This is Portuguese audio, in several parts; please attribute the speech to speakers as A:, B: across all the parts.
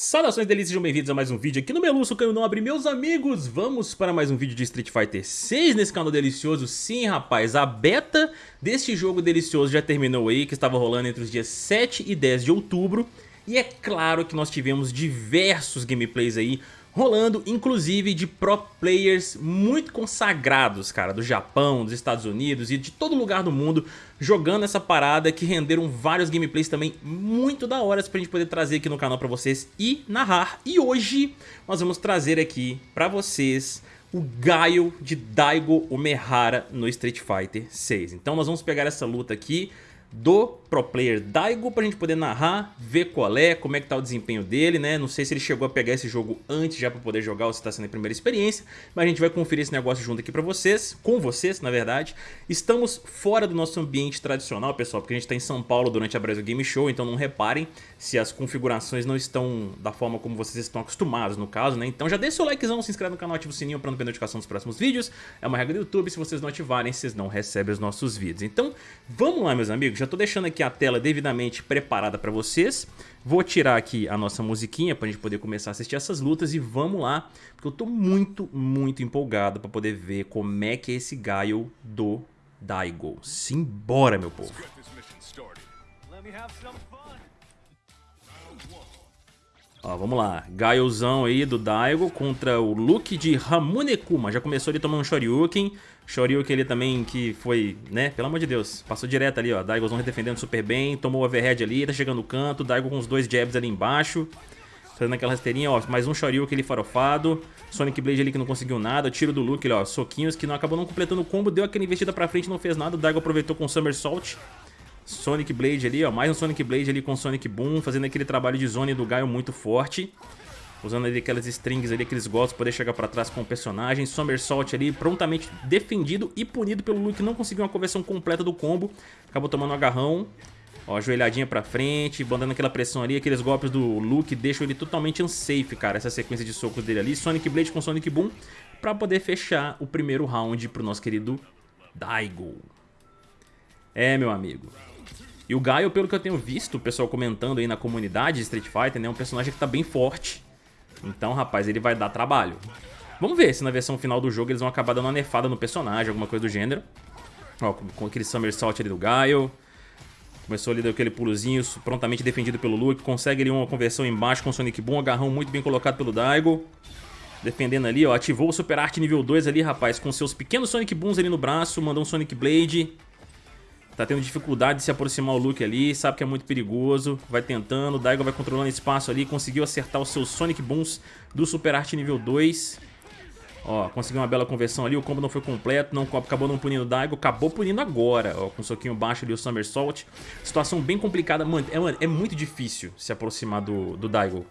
A: Saudações delícias, sejam bem-vindos a mais um vídeo aqui no Meluço Canho Nobre Meus amigos, vamos para mais um vídeo de Street Fighter 6 nesse canal delicioso. Sim, rapaz, a beta deste jogo delicioso já terminou aí Que estava rolando entre os dias 7 e 10 de outubro. E é claro que nós tivemos diversos gameplays aí rolando, inclusive de pro players muito consagrados, cara, do Japão, dos Estados Unidos e de todo lugar do mundo, jogando essa parada que renderam vários gameplays também muito da hora pra gente poder trazer aqui no canal pra vocês e narrar. E hoje nós vamos trazer aqui pra vocês o Gaio de Daigo Umehara no Street Fighter 6. Então nós vamos pegar essa luta aqui do pro player Daigo pra gente poder narrar, ver qual é, como é que tá o desempenho dele, né? Não sei se ele chegou a pegar esse jogo antes já pra poder jogar ou se tá sendo a primeira experiência, mas a gente vai conferir esse negócio junto aqui pra vocês, com vocês, na verdade. Estamos fora do nosso ambiente tradicional, pessoal, porque a gente tá em São Paulo durante a Brasil Game Show, então não reparem se as configurações não estão da forma como vocês estão acostumados, no caso, né? Então já deixa seu likezão, se inscreve no canal, ativa o sininho pra não perder notificação dos próximos vídeos. É uma regra do YouTube, se vocês não ativarem, vocês não recebem os nossos vídeos. Então, vamos lá, meus amigos, já tô deixando aqui a tela devidamente preparada para vocês. Vou tirar aqui a nossa musiquinha para a gente poder começar a assistir essas lutas e vamos lá, porque eu tô muito, muito empolgado para poder ver como é que é esse Gaio do Daigo. Simbora, meu povo! Ó, vamos lá, Gaiozão aí do Daigo contra o Luke de Ramunekuma. Já começou ali tomando um Shoryuken. Shoryuken ali também que foi, né, pelo amor de Deus, passou direto ali, ó. Daigozão defendendo super bem, tomou o overhead ali, tá chegando no canto. Daigo com os dois jabs ali embaixo. Fazendo aquela rasteirinha, ó, mais um Shoryuken ali farofado. Sonic Blade ali que não conseguiu nada. Tiro do Luke, ó, soquinhos que não acabou não completando o combo. Deu aquela investida pra frente, não fez nada. O Daigo aproveitou com o Somersault. Sonic Blade ali, ó, mais um Sonic Blade ali com Sonic Boom, fazendo aquele trabalho de zone do Gaio muito forte. Usando ali aquelas strings ali, aqueles golpes poder chegar pra trás com o personagem. Somersault ali, prontamente defendido e punido pelo Luke, não conseguiu uma conversão completa do combo. Acabou tomando um agarrão. Ó, ajoelhadinha pra frente, mandando aquela pressão ali, aqueles golpes do Luke deixam ele totalmente unsafe, cara, essa sequência de socos dele ali. Sonic Blade com Sonic Boom pra poder fechar o primeiro round pro nosso querido Daigo. É, meu amigo. E o Gaio, pelo que eu tenho visto, o pessoal comentando aí na comunidade de Street Fighter, né, é um personagem que tá bem forte. Então, rapaz, ele vai dar trabalho. Vamos ver se na versão final do jogo eles vão acabar dando uma nefada no personagem, alguma coisa do gênero. Ó, com, aquele somersault ali do Gaio. Começou ali aquele pulozinho, prontamente defendido pelo Luke. Consegue ali uma conversão embaixo com o Sonic Boom, agarrão muito bem colocado pelo Daigo. Defendendo ali, ó, ativou o Super Art nível 2 ali, rapaz, com seus pequenos Sonic Booms ali no braço, mandou um Sonic Blade. Tá tendo dificuldade de se aproximar o Luke ali, sabe que é muito perigoso, vai tentando, o Daigo vai controlando espaço ali, conseguiu acertar os seus Sonic Booms do Super Art nível 2. Ó, conseguiu uma bela conversão ali, o combo não foi completo, não, acabou não punindo o Daigo, acabou punindo agora, ó, com um soquinho baixo ali o Somersault. Situação bem complicada, mano é, é muito difícil se aproximar do, do Daigo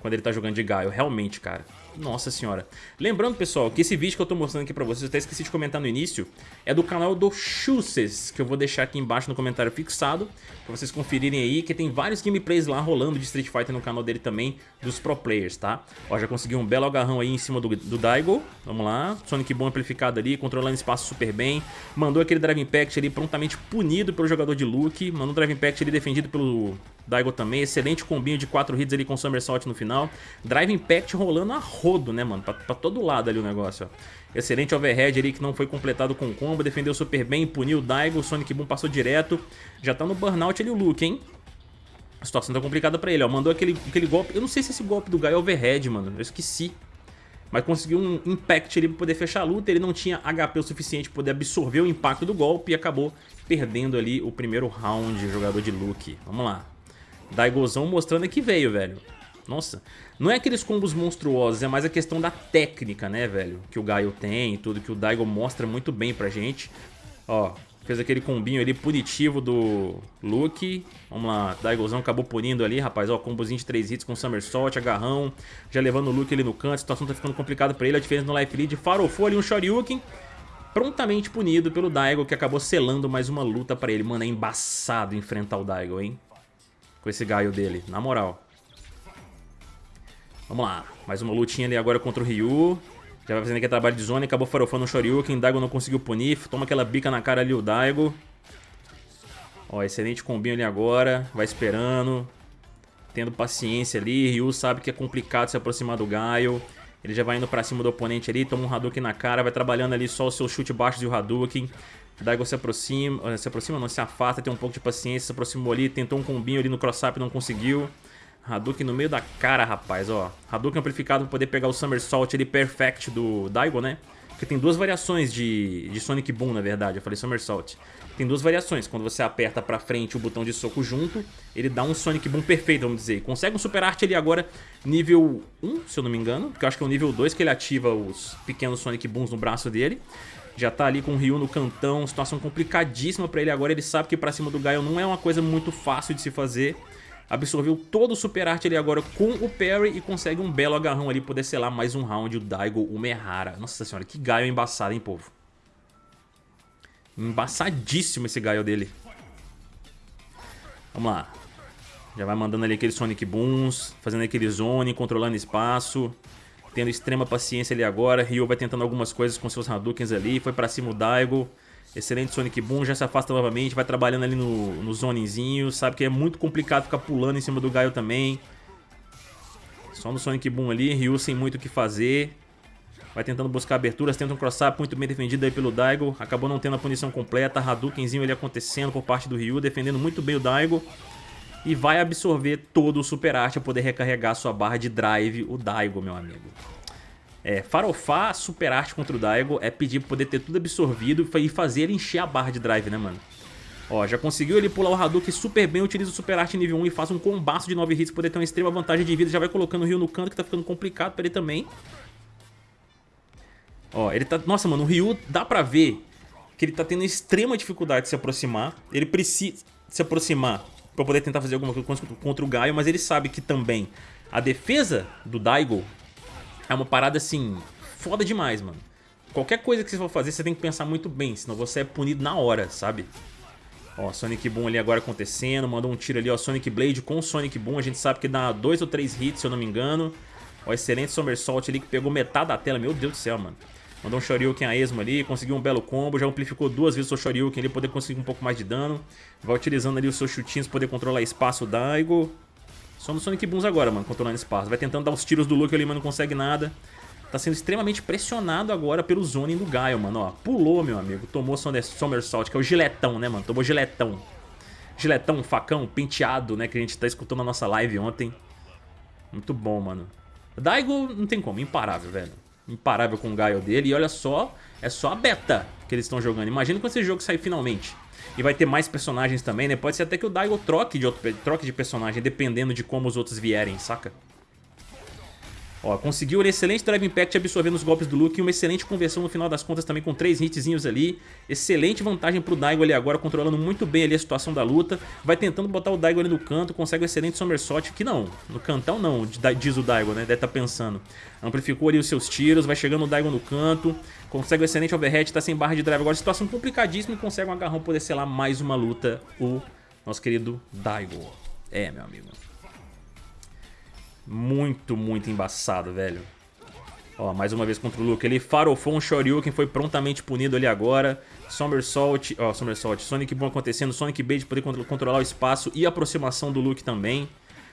A: quando ele tá jogando de Gaio, realmente, cara. Nossa senhora. Lembrando, pessoal, que esse vídeo que eu tô mostrando aqui pra vocês, eu até esqueci de comentar no início, é do canal do Chuses, que eu vou deixar aqui embaixo no comentário fixado, pra vocês conferirem aí, que tem vários gameplays lá rolando de Street Fighter no canal dele também, dos pro players, tá? Ó, já conseguiu um belo agarrão aí em cima do, do Daigo, vamos lá, Sonic bom amplificado ali, controlando espaço super bem, mandou aquele Drive Impact ali prontamente punido pelo jogador de Luke, mandou um Drive Impact ali defendido pelo Daigo também, excelente combinho de 4 hits ali com Somersault no final, Drive Impact rolando a rodo, né, mano? Pra, pra todo lado ali o negócio, ó. Excelente overhead ali que não foi completado com combo, defendeu super bem, puniu o Daigo, o Sonic Boom passou direto. Já tá no burnout ali o Luke, hein? A situação tá complicada pra ele, ó. Mandou aquele, aquele golpe, eu não sei se esse golpe do Gaio é overhead, mano, eu esqueci. Mas conseguiu um impact ali pra poder fechar a luta, ele não tinha HP o suficiente pra poder absorver o impacto do golpe e acabou perdendo ali o primeiro round, jogador de Luke. Vamos lá. Daigozão mostrando que veio, velho. Nossa, não é aqueles combos monstruosos, é mais a questão da técnica, né, velho? Que o Gaio tem e tudo, que o Daigo mostra muito bem pra gente. Ó, fez aquele combinho ali punitivo do Luke. Vamos lá, Daigozão acabou punindo ali, rapaz. Ó, combozinho de 3 hits com Somersault, agarrão. Já levando o Luke ali no canto, a situação tá ficando complicada pra ele. A diferença no life lead, farofou ali um Shoryuken. Prontamente punido pelo Daigo, que acabou selando mais uma luta pra ele. Mano, é embaçado enfrentar o Daigo, hein? Com esse Gaio dele, na moral. Vamos lá, mais uma lutinha ali agora contra o Ryu. Já vai fazendo aqui trabalho de zona, acabou farofando o Shoryuken, Daigo não conseguiu punir, toma aquela bica na cara ali o Daigo. Ó, excelente combinho ali agora, vai esperando. tendo paciência ali. Ryu sabe que é complicado se aproximar do Gaio. Ele já vai indo pra cima do oponente ali, toma um Hadouken na cara, vai trabalhando ali só o seu chute baixo e o Hadouken. Daigo se aproxima, eh, se aproxima não, se afasta, tem um pouco de paciência, se aproximou ali, tentou um combinho ali no cross-up, não conseguiu. Hadouken no meio da cara, rapaz, ó. Hadouken amplificado pra poder pegar o Somersault ali, perfect do Daigo, né? Porque tem duas variações de, de Sonic Boom, na verdade, eu falei Somersault. Tem duas variações, quando você aperta pra frente o botão de soco junto, ele dá um Sonic Boom perfeito, vamos dizer. Consegue um Super Art ali agora, nível 1, se eu não me engano, porque eu acho que é o nível 2 que ele ativa os pequenos Sonic Booms no braço dele. Já tá ali com o Ryu no cantão, situação complicadíssima pra ele agora. Ele sabe que pra cima do Gaio não é uma coisa muito fácil de se fazer. Absorveu todo o Super Art ali agora com o Parry e consegue um belo agarrão ali, poder selar mais um round o Daigo Umehara. Nossa senhora, que Gaio embaçado, hein, povo? Embaçadíssimo esse Gaio dele. Vamos lá. Já vai mandando ali aqueles Sonic Booms, fazendo aquele zone, controlando espaço tendo extrema paciência ali agora. Ryu vai tentando algumas coisas com seus Hadoukens ali. Foi pra cima o Daigo. Excelente Sonic Boom, já se afasta novamente, vai trabalhando ali no, no zonezinho. Sabe que é muito complicado ficar pulando em cima do Gaio também. Só no Sonic Boom ali, Ryu sem muito o que fazer. Vai tentando buscar aberturas, tenta um cross-up muito bem defendido aí pelo Daigo. Acabou não tendo a punição completa, Hadoukenzinho ali acontecendo por parte do Ryu, defendendo muito bem o Daigo e vai absorver todo o Super Art para poder recarregar sua barra de drive, o Daigo, meu amigo. É, farofar Super Art contra o Daigo é pedir pra poder ter tudo absorvido e fazer ele encher a barra de drive, né, mano? Ó, já conseguiu ele pular o Hadouken super bem, utiliza o Super Art nível 1 e faz um combaço de 9 hits poder ter uma extrema vantagem de vida. Já vai colocando o Ryu no canto, que tá ficando complicado pra ele também. Ó, ele tá... Nossa, mano, o Ryu dá pra ver que ele tá tendo extrema dificuldade de se aproximar. Ele precisa se aproximar pra poder tentar fazer alguma coisa contra o Gaio, mas ele sabe que também a defesa do Daigo é uma parada assim, foda demais, mano. Qualquer coisa que você for fazer, você tem que pensar muito bem, senão você é punido na hora, sabe? Ó, Sonic Boom ali agora acontecendo, mandou um tiro ali, ó, Sonic Blade com Sonic Boom, a gente sabe que dá dois ou três hits, se eu não me engano. Ó, excelente Somersault ali que pegou metade da tela, meu Deus do céu, mano. Mandou um Shoryuken a esmo ali, conseguiu um belo combo, já amplificou duas vezes o seu Shoryuken ali, poder conseguir um pouco mais de dano. Vai utilizando ali os seus chutinhos poder controlar espaço Daigo. Só no Sonic Booms agora, mano, controlando espaço. Vai tentando dar os tiros do Luke ali, mas não consegue nada. Tá sendo extremamente pressionado agora pelo zoning do Gaio, mano, ó. Pulou, meu amigo. Tomou Somersault, que é o giletão, né, mano? Tomou giletão. Giletão, facão, penteado, né, que a gente tá escutando na nossa live ontem. Muito bom, mano. Daigo não tem como, imparável, velho imparável com o Gaio dele. E olha só, é só a beta que eles estão jogando. Imagina quando esse jogo sair finalmente. E vai ter mais personagens também, né? Pode ser até que o Daigo troque de, outro, troque de personagem, dependendo de como os outros vierem, saca? Ó, conseguiu um excelente Drive Impact absorvendo os golpes do Luke e uma excelente conversão no final das contas também com três hitzinhos ali. Excelente vantagem pro Daigo ali agora, controlando muito bem ali a situação da luta. Vai tentando botar o Daigo ali no canto, consegue um excelente somersault, que não, no cantão não, diz o Daigo, né, deve estar tá pensando. Amplificou ali os seus tiros, vai chegando o Daigo no canto, consegue um excelente overhead, tá sem barra de drive agora, situação complicadíssima e consegue um agarrão poder selar mais uma luta, o nosso querido Daigo. É, meu amigo. Muito, muito embaçado, velho. Ó, mais uma vez contra o Luke. Ele farofou um Shoryuken, foi prontamente punido ali agora. Somersault, ó, Somersault, Sonic Boom acontecendo, Sonic Blade poder controlar o espaço e a aproximação do Luke também.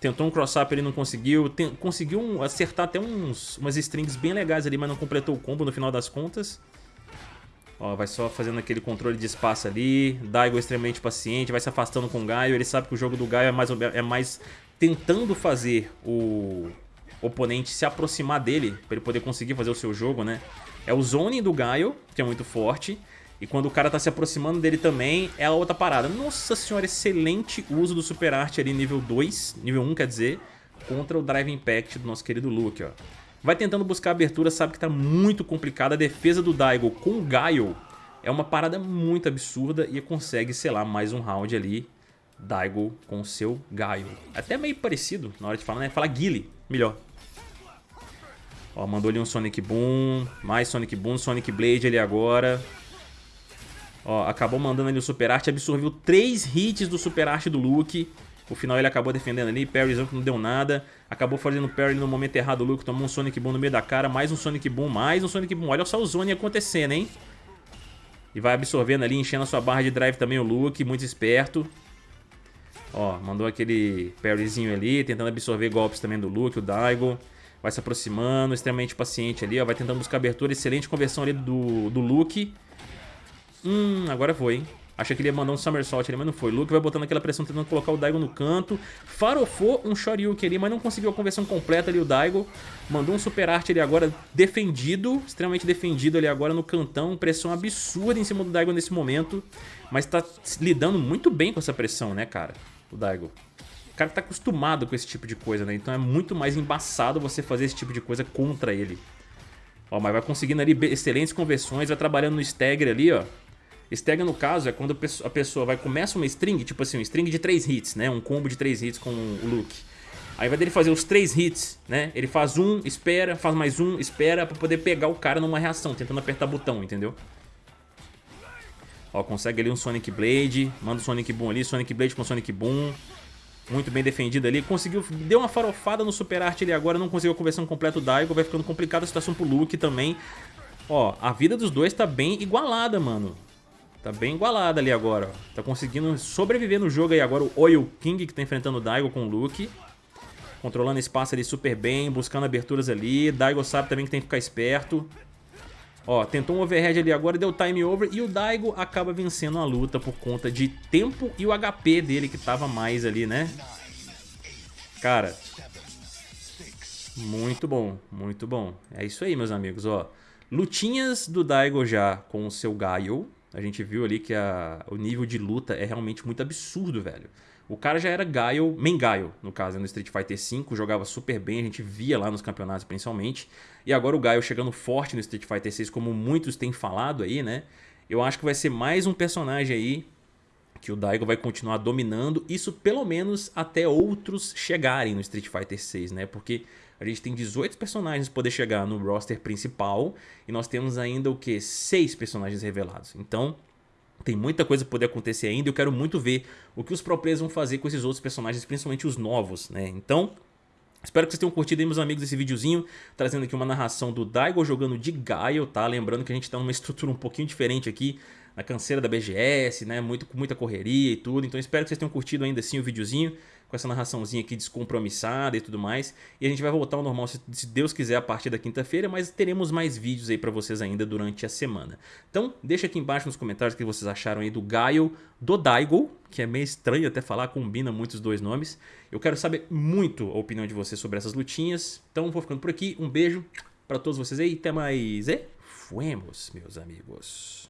A: Tentou um cross-up, ele não conseguiu. Tem, conseguiu um, acertar até uns, umas strings bem legais ali, mas não completou o combo no final das contas. Ó, vai só fazendo aquele controle de espaço ali. Daigo extremamente paciente, vai se afastando com o Gaio. Ele sabe que o jogo do Gaio é mais, é mais tentando fazer o oponente se aproximar dele, para ele poder conseguir fazer o seu jogo, né? É o zoning do Gaio, que é muito forte, e quando o cara tá se aproximando dele também, é a outra parada. Nossa senhora, excelente uso do Super Art ali nível 2, nível 1 quer dizer, contra o Drive Impact do nosso querido Luke, ó. Vai tentando buscar abertura, sabe que tá muito complicado. A defesa do Daigo com o Gaio é uma parada muito absurda e consegue, sei lá, mais um round ali Daigo com seu Gaio. Até meio parecido na hora de falar, né? Fala Guile, melhor. Ó, mandou ali um Sonic Boom, mais Sonic Boom, Sonic Blade ali agora. Ó, acabou mandando ali o Super Art, absorveu três hits do Super Art do Luke. O final ele acabou defendendo ali, parryzão que não deu nada. Acabou fazendo parry no momento errado, o Luke tomou um Sonic Boom no meio da cara, mais um Sonic Boom, mais um Sonic Boom. Olha só o Zone acontecendo, hein? E vai absorvendo ali, enchendo a sua barra de drive também o Luke, muito esperto. Ó, mandou aquele parryzinho ali, tentando absorver golpes também do Luke, o Daigo. Vai se aproximando, extremamente paciente ali, ó. Vai tentando buscar abertura, excelente conversão ali do, do Luke. Hum, agora foi, hein? Achei que ele ia mandar um somersault ali, mas não foi. Luke vai botando aquela pressão, tentando colocar o Daigo no canto. Farofou um Shoryuken ali, mas não conseguiu a conversão completa ali o Daigo. Mandou um super arte ali agora defendido, extremamente defendido ali agora no cantão. Pressão absurda em cima do Daigo nesse momento. Mas tá lidando muito bem com essa pressão, né, cara? O Daigo. O cara tá acostumado com esse tipo de coisa, né? Então é muito mais embaçado você fazer esse tipo de coisa contra ele. Ó, mas vai conseguindo ali excelentes conversões, vai trabalhando no stagger ali, ó. Stagger, no caso, é quando a pessoa vai começa uma string, tipo assim, um string de 3 hits, né? Um combo de 3 hits com o Luke. Aí vai dele fazer os 3 hits, né? Ele faz um, espera, faz mais um, espera pra poder pegar o cara numa reação, tentando apertar botão, entendeu? Ó, consegue ali um Sonic Blade, manda o Sonic Boom ali, Sonic Blade com Sonic Boom. Muito bem defendido ali, conseguiu, deu uma farofada no Super Art ali agora, não conseguiu a conversão completa o Daigo, vai ficando complicada a situação pro Luke também. Ó, a vida dos dois tá bem igualada, mano. Tá bem igualada ali agora, ó. Tá conseguindo sobreviver no jogo aí agora o Oil King que tá enfrentando o Daigo com o Luke. Controlando espaço ali super bem, buscando aberturas ali. Daigo sabe também que tem que ficar esperto. Ó, tentou um overhead ali agora, deu time over e o Daigo acaba vencendo a luta por conta de tempo e o HP dele que tava mais ali, né? Cara, muito bom, muito bom. É isso aí, meus amigos, ó. Lutinhas do Daigo já com o seu Gaio. A gente viu ali que a, o nível de luta é realmente muito absurdo, velho. O cara já era Gaio, main Gaio, no caso, no Street Fighter V, jogava super bem, a gente via lá nos campeonatos principalmente. E agora o Gaio chegando forte no Street Fighter VI, como muitos têm falado aí, né? Eu acho que vai ser mais um personagem aí que o Daigo vai continuar dominando, isso pelo menos até outros chegarem no Street Fighter 6, né? Porque a gente tem 18 personagens para poder chegar no roster principal e nós temos ainda o que? 6 personagens revelados. Então, tem muita coisa poder acontecer ainda e eu quero muito ver o que os players vão fazer com esses outros personagens, principalmente os novos, né? Então, Espero que vocês tenham curtido aí, meus amigos, esse videozinho, trazendo aqui uma narração do Daigo jogando de Gaio, tá? Lembrando que a gente tá numa estrutura um pouquinho diferente aqui, na canseira da BGS, né? Muito, com muita correria e tudo. Então espero que vocês tenham curtido ainda assim o videozinho com essa narraçãozinha aqui descompromissada e tudo mais. E a gente vai voltar ao normal, se Deus quiser, a partir da quinta-feira, mas teremos mais vídeos aí pra vocês ainda durante a semana. Então, deixa aqui embaixo nos comentários o que vocês acharam aí do Gaio, do Daigo, que é meio estranho até falar, combina muito os dois nomes. Eu quero saber muito a opinião de vocês sobre essas lutinhas. Então, vou ficando por aqui. Um beijo pra todos vocês aí, até mais e fuemos, meus amigos.